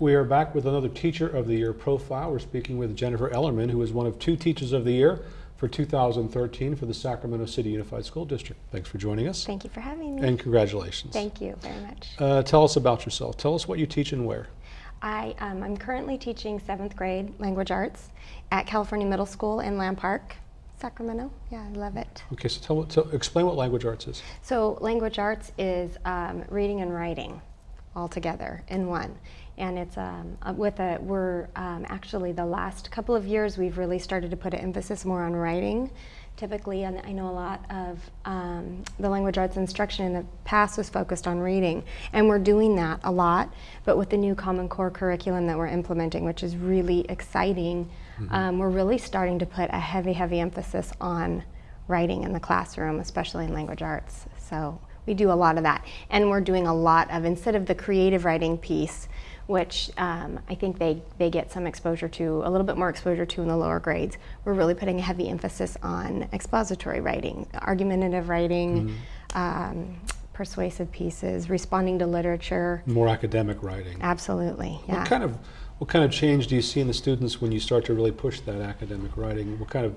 We are back with another Teacher of the Year profile. We're speaking with Jennifer Ellerman, who is one of two Teachers of the Year for 2013 for the Sacramento City Unified School District. Thanks for joining us. Thank you for having me. And congratulations. Thank you very much. Uh, tell us about yourself. Tell us what you teach and where. I, um, I'm currently teaching seventh grade language arts at California Middle School in Land Park, Sacramento. Yeah, I love it. Okay, so tell, tell explain what language arts is. So language arts is um, reading and writing all together in one. And it's um, uh, with a, we're um, actually the last couple of years we've really started to put an emphasis more on writing. Typically, and I know a lot of um, the language arts instruction in the past was focused on reading, and we're doing that a lot. But with the new Common Core curriculum that we're implementing, which is really exciting, mm -hmm. we're really starting to put a heavy, heavy emphasis on writing in the classroom, especially in language arts. So we do a lot of that. And we're doing a lot of, instead of the creative writing piece, which um, I think they, they get some exposure to, a little bit more exposure to in the lower grades. We're really putting a heavy emphasis on expository writing, argumentative writing, mm -hmm. um, persuasive pieces, responding to literature. More academic writing. Absolutely, yeah. What kind of, what kind of change do you see in the students when you start to really push that academic writing? What kind of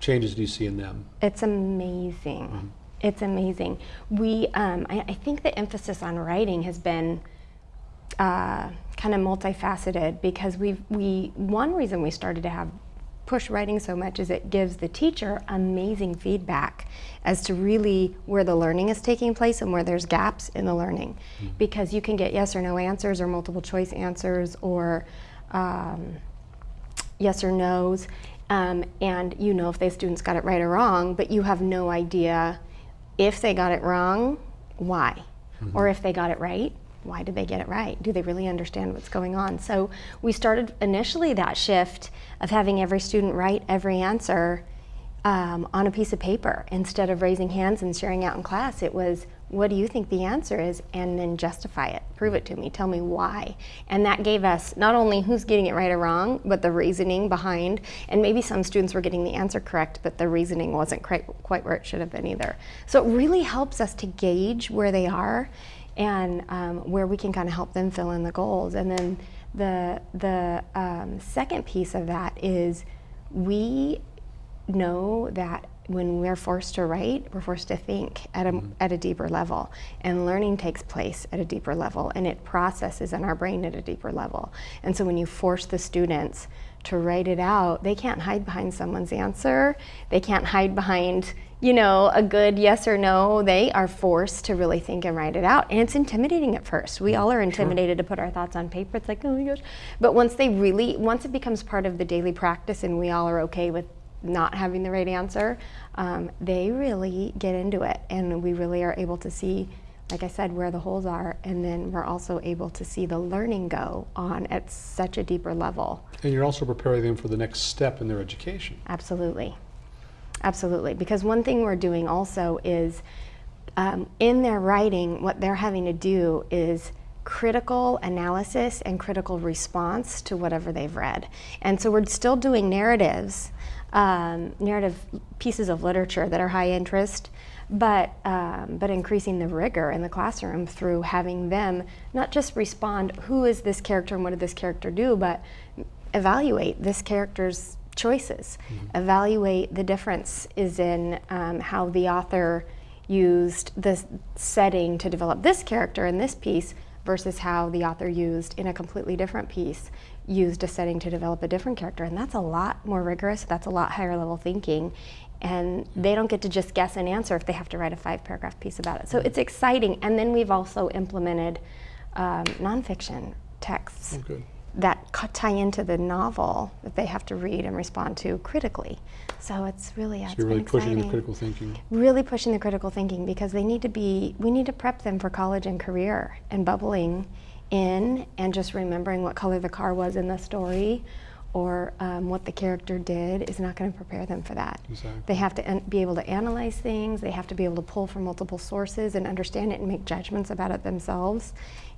changes do you see in them? It's amazing. Mm -hmm. It's amazing. We, um, I, I think the emphasis on writing has been uh, kind of multifaceted because we we one reason we started to have push writing so much is it gives the teacher amazing feedback as to really where the learning is taking place and where there's gaps in the learning mm -hmm. because you can get yes or no answers or multiple choice answers or um, yes or no's um, and you know if the students got it right or wrong but you have no idea if they got it wrong why mm -hmm. or if they got it right why did they get it right? Do they really understand what's going on? So we started initially that shift of having every student write every answer um, on a piece of paper instead of raising hands and sharing out in class. It was, what do you think the answer is? And then justify it, prove it to me, tell me why. And that gave us not only who's getting it right or wrong, but the reasoning behind. And maybe some students were getting the answer correct, but the reasoning wasn't quite, quite where it should have been either. So it really helps us to gauge where they are and um, where we can kind of help them fill in the goals. And then the, the um, second piece of that is we know that when we're forced to write, we're forced to think at a, mm -hmm. at a deeper level. And learning takes place at a deeper level and it processes in our brain at a deeper level. And so when you force the students to write it out, they can't hide behind someone's answer. They can't hide behind, you know, a good yes or no. They are forced to really think and write it out. And it's intimidating at first. We all are intimidated sure. to put our thoughts on paper. It's like, oh my gosh. But once they really, once it becomes part of the daily practice and we all are okay with not having the right answer, um, they really get into it. And we really are able to see like I said, where the holes are, and then we're also able to see the learning go on at such a deeper level. And you're also preparing them for the next step in their education. Absolutely. Absolutely. Because one thing we're doing also is um, in their writing, what they're having to do is critical analysis and critical response to whatever they've read. And so we're still doing narratives, um, narrative pieces of literature that are high interest, but, um, but increasing the rigor in the classroom through having them not just respond, who is this character and what did this character do, but evaluate this character's choices. Mm -hmm. Evaluate the difference is in um, how the author used the setting to develop this character in this piece versus how the author used in a completely different piece used a setting to develop a different character and that's a lot more rigorous that's a lot higher level thinking and they don't get to just guess an answer if they have to write a five paragraph piece about it. So it's exciting. And then we've also implemented um, nonfiction texts oh, that tie into the novel that they have to read and respond to critically. So it's really, yeah, so it's you're really pushing the critical thinking. Really pushing the critical thinking because they need to be, we need to prep them for college and career and bubbling in and just remembering what color the car was in the story or um, what the character did is not going to prepare them for that. Exactly. They have to be able to analyze things, they have to be able to pull from multiple sources and understand it and make judgments about it themselves.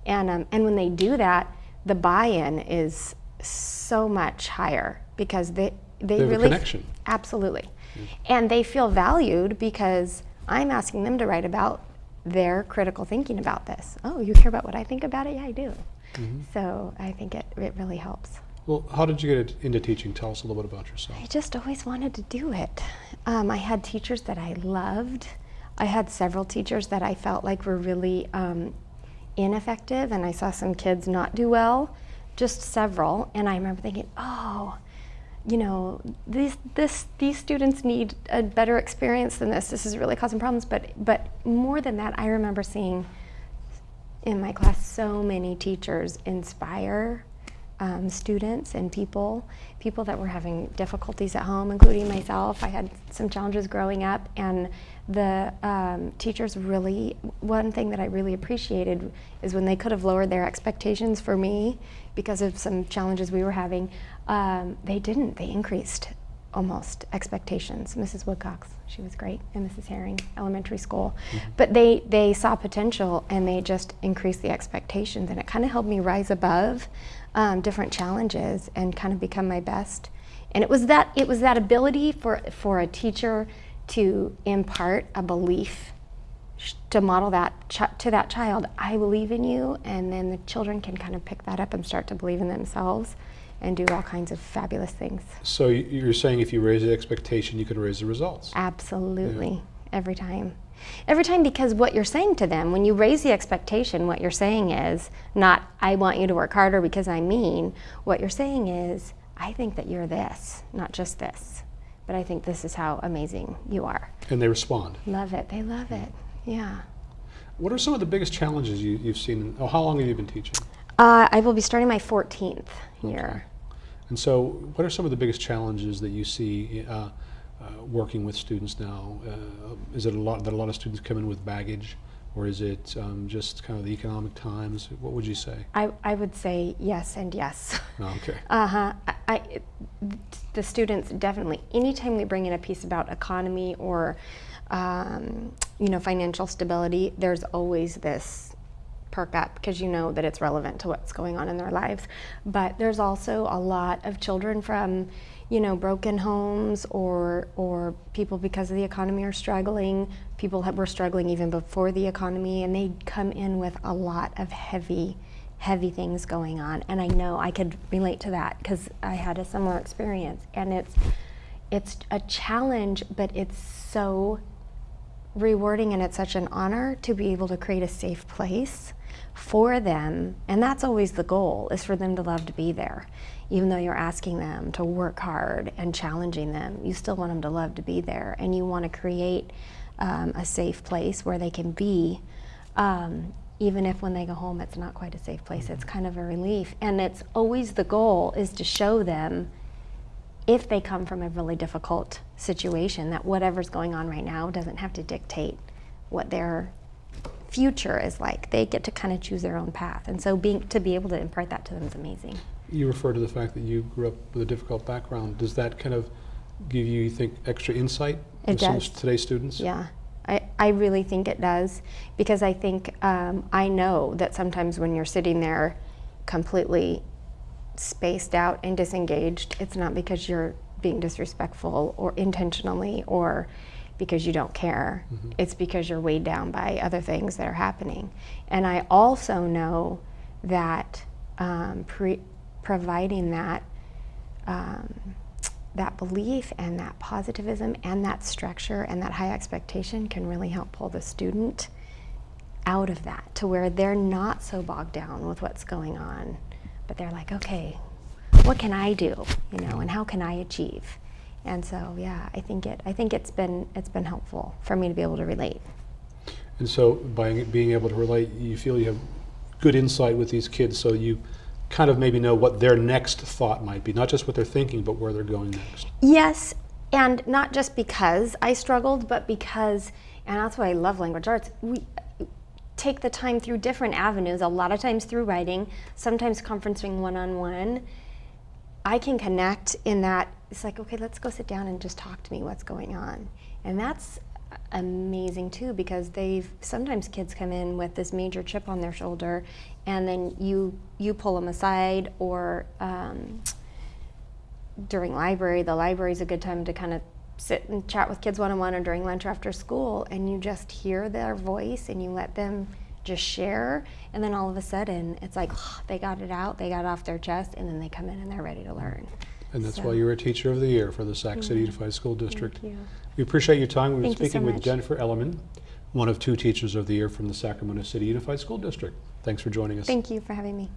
And, um, and when they do that, the buy-in is so much higher because they, they, they really- connection. Absolutely. And they feel valued because I'm asking them to write about their critical thinking about this. Oh, you care about what I think about it? Yeah, I do. Mhm. So I think it, it really helps. Well, how did you get into teaching? Tell us a little bit about yourself. I just always wanted to do it. Um, I had teachers that I loved. I had several teachers that I felt like were really um, ineffective, and I saw some kids not do well, just several. And I remember thinking, oh, you know, these this these students need a better experience than this. This is really causing problems. But but more than that, I remember seeing in my class so many teachers inspire um, students and people, people that were having difficulties at home, including myself. I had some challenges growing up, and the um, teachers really, one thing that I really appreciated is when they could have lowered their expectations for me because of some challenges we were having, um, they didn't. They increased almost expectations. Mrs. Woodcox, she was great, and Mrs. Herring Elementary School. But they, they saw potential and they just increased the expectations, and it kind of helped me rise above um, different challenges and kind of become my best. And it was that it was that ability for for a teacher to impart a belief to model that ch- to that child i believe in you and then the children can kind of pick that up and start to believe in themselves and do all kinds of fabulous things So you're saying if you raise the expectation, you can raise the results. absolutely every time every time because what you're saying to them when you raise the expectation what you're saying is not i want you to work harder because i mean what you're saying is i think that you're this not just this but i think this is how amazing you are And they respond. love it they love it yeah What are some of the biggest challenges you, you've seen? Oh, how long have you been teaching? Uh, I will be starting my 14th year. And so, what are some of the biggest challenges that you see uh, uh, working with students now? Uh, is it a lot that a lot of students come in with baggage, or is it um, just kind of the economic times? What would you say? I, I would say yes and yes. Oh, okay. Uh huh. I, I, the students definitely. Anytime we bring in a piece about economy or, um, you know, financial stability, there's always this perk up because you know that it's relevant to what's going on in their lives. But there's also a lot of children from, you know, broken homes or or people because of the economy are struggling. People that were struggling even before the economy, and they come in with a lot of heavy heavy things going on and i know i could relate to that because i had a similar experience and it's it's a challenge but it's so rewarding and it's such an honor to be able to create a safe place for them and that's always the goal is for them to love to be there. Even though you're asking them to work hard and challenging them you still want them to love to be there and you want to create um, a safe place where they can be um, even if when they go home it's not quite a safe place. It's kind of a relief and it's always the goal is to show them if they come from a really difficult situation that whatever's going on right now doesn't have to dictate what their future is like they get to kind of choose their own path and so being to be able to impart that to them is amazing You refer to the fact that you grew up with a difficult background. Does that kind of give you, you think, extra insight It with some of does. today's students? Yeah, I, I really think it does because I think um, I know that sometimes when you're sitting there completely spaced out and disengaged, it's not because you're being disrespectful or intentionally or because you don't care. It's because you're weighed down by other things that are happening. And I also know that um, pre- providing that um, that belief and that positivism and that structure and that high expectation can really help pull the student out of that to where they're not so bogged down with what's going on, but they're like, okay, what can I do, you know, and how can I achieve? And so, yeah, I think it. I think it's been it's been helpful for me to be able to relate. And so, by being able to relate, you feel you have good insight with these kids, so you kind of maybe know what their next thought might be, not just what they're thinking, but where they're going next. Yes, and not just because I struggled, but because, and that's why I love language arts. We take the time through different avenues, a lot of times through writing, sometimes conferencing one on one. I can connect in that it's like, okay, let's go sit down and just talk to me what's going on. And that's amazing too because they've sometimes kids come in with this major chip on their shoulder and then you you pull them aside or um, during library the library is a good time to kind of sit and chat with kids one-on-one or during lunch or after school and you just hear their voice and you let them just share, and then all of a sudden it's like they got it out, they got it off their chest, and then they come in and they're ready to learn. And that's So- why you're a Teacher of the Year for the Sac City Yeah. Unified School District. We appreciate your time. We've been you so speaking with. Jennifer Ellerman, one of two Teachers of the Year from the Sacramento City Unified School District. Thanks for joining us. Thank you for having me.